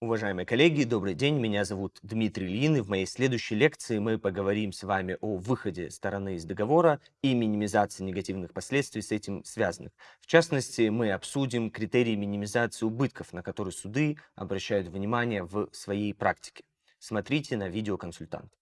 Уважаемые коллеги, добрый день, меня зовут Дмитрий Лин, и в моей следующей лекции мы поговорим с вами о выходе стороны из договора и минимизации негативных последствий с этим связанных. В частности, мы обсудим критерии минимизации убытков, на которые суды обращают внимание в своей практике. Смотрите на видеоконсультант.